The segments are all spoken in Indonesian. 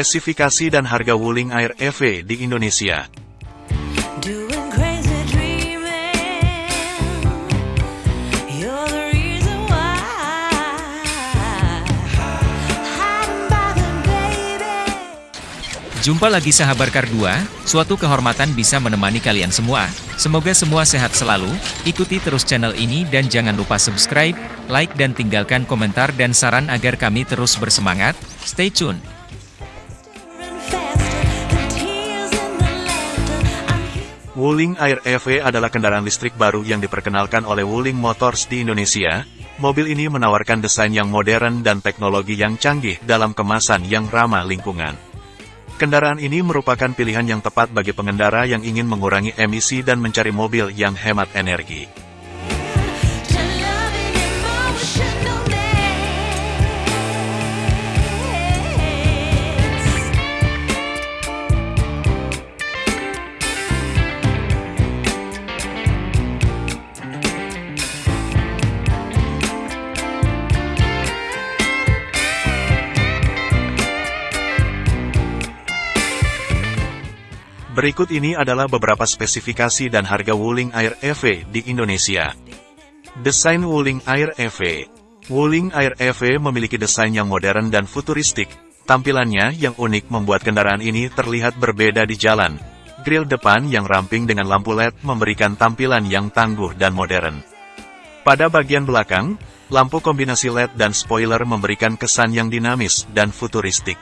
Spesifikasi dan harga Wuling Air EV di Indonesia. Jumpa lagi sahabat Kar 2, suatu kehormatan bisa menemani kalian semua. Semoga semua sehat selalu, ikuti terus channel ini dan jangan lupa subscribe, like dan tinggalkan komentar dan saran agar kami terus bersemangat. Stay tune! Wuling Air EV adalah kendaraan listrik baru yang diperkenalkan oleh Wuling Motors di Indonesia. Mobil ini menawarkan desain yang modern dan teknologi yang canggih dalam kemasan yang ramah lingkungan. Kendaraan ini merupakan pilihan yang tepat bagi pengendara yang ingin mengurangi emisi dan mencari mobil yang hemat energi. Berikut ini adalah beberapa spesifikasi dan harga Wuling Air EV di Indonesia. Desain Wuling Air EV Wuling Air EV memiliki desain yang modern dan futuristik. Tampilannya yang unik membuat kendaraan ini terlihat berbeda di jalan. Grill depan yang ramping dengan lampu LED memberikan tampilan yang tangguh dan modern. Pada bagian belakang, lampu kombinasi LED dan spoiler memberikan kesan yang dinamis dan futuristik.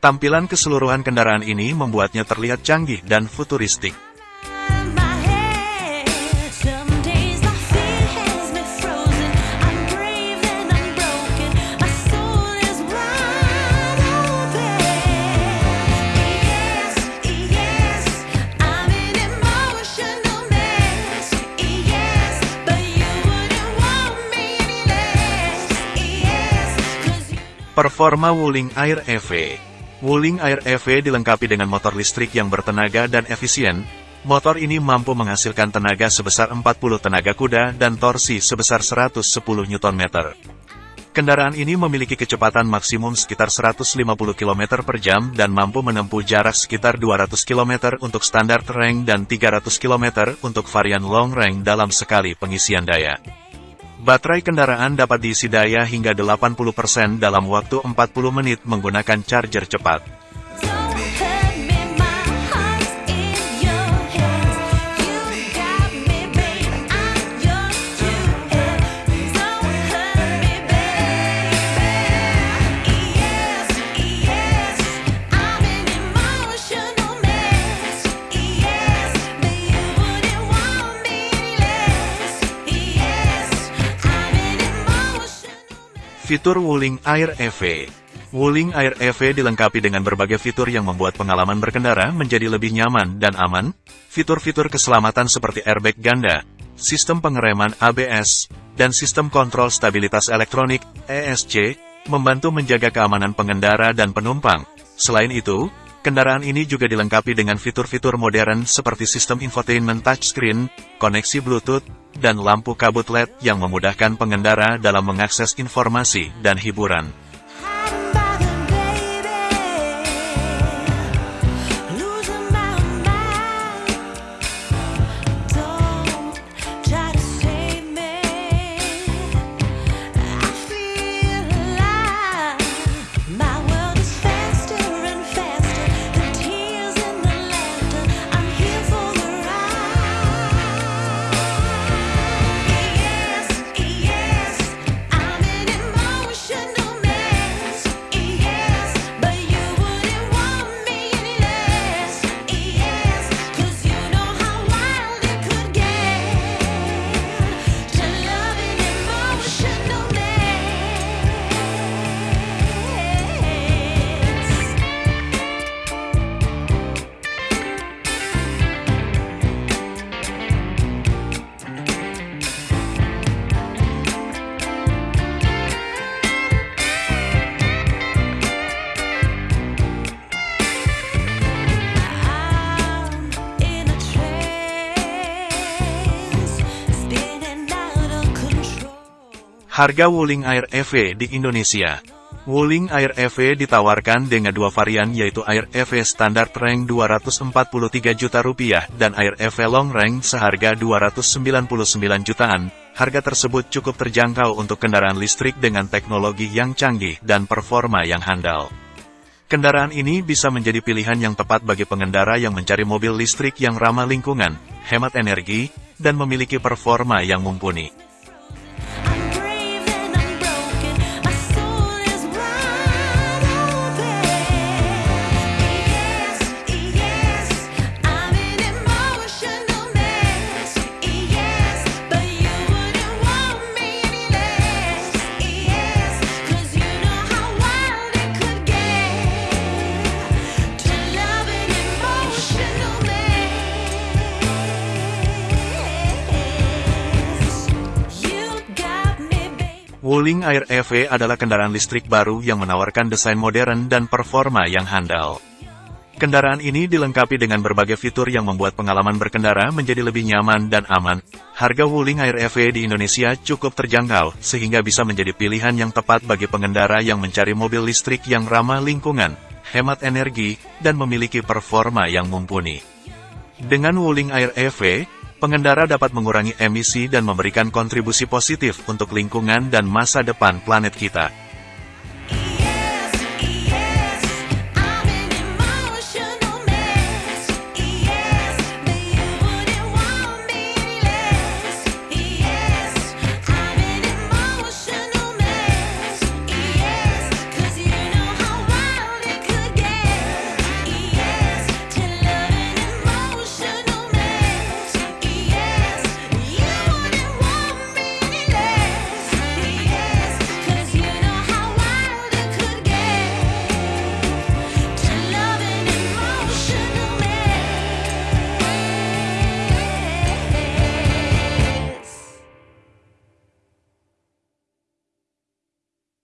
Tampilan keseluruhan kendaraan ini membuatnya terlihat canggih dan futuristik. Performa Wuling Air EV Wuling Air EV dilengkapi dengan motor listrik yang bertenaga dan efisien. Motor ini mampu menghasilkan tenaga sebesar 40 tenaga kuda dan torsi sebesar 110 Nm. Kendaraan ini memiliki kecepatan maksimum sekitar 150 km per jam dan mampu menempuh jarak sekitar 200 km untuk standar range dan 300 km untuk varian long range dalam sekali pengisian daya. Baterai kendaraan dapat diisi daya hingga 80% dalam waktu 40 menit menggunakan charger cepat. Fitur Wuling Air EV Wuling Air EV dilengkapi dengan berbagai fitur yang membuat pengalaman berkendara menjadi lebih nyaman dan aman. Fitur-fitur keselamatan seperti airbag ganda, sistem pengereman ABS, dan sistem kontrol stabilitas elektronik ESC membantu menjaga keamanan pengendara dan penumpang. Selain itu, kendaraan ini juga dilengkapi dengan fitur-fitur modern seperti sistem infotainment touchscreen, koneksi Bluetooth, dan lampu kabut LED yang memudahkan pengendara dalam mengakses informasi dan hiburan. Harga Wuling Air EV di Indonesia Wuling Air EV ditawarkan dengan dua varian yaitu Air EV Standard Rank 243 juta rupiah dan Air EV Long Rank seharga 299 jutaan. Harga tersebut cukup terjangkau untuk kendaraan listrik dengan teknologi yang canggih dan performa yang handal. Kendaraan ini bisa menjadi pilihan yang tepat bagi pengendara yang mencari mobil listrik yang ramah lingkungan, hemat energi, dan memiliki performa yang mumpuni. Wuling Air EV adalah kendaraan listrik baru yang menawarkan desain modern dan performa yang handal. Kendaraan ini dilengkapi dengan berbagai fitur yang membuat pengalaman berkendara menjadi lebih nyaman dan aman. Harga Wuling Air EV di Indonesia cukup terjangkau, sehingga bisa menjadi pilihan yang tepat bagi pengendara yang mencari mobil listrik yang ramah lingkungan, hemat energi, dan memiliki performa yang mumpuni. Dengan Wuling Air EV, pengendara dapat mengurangi emisi dan memberikan kontribusi positif untuk lingkungan dan masa depan planet kita.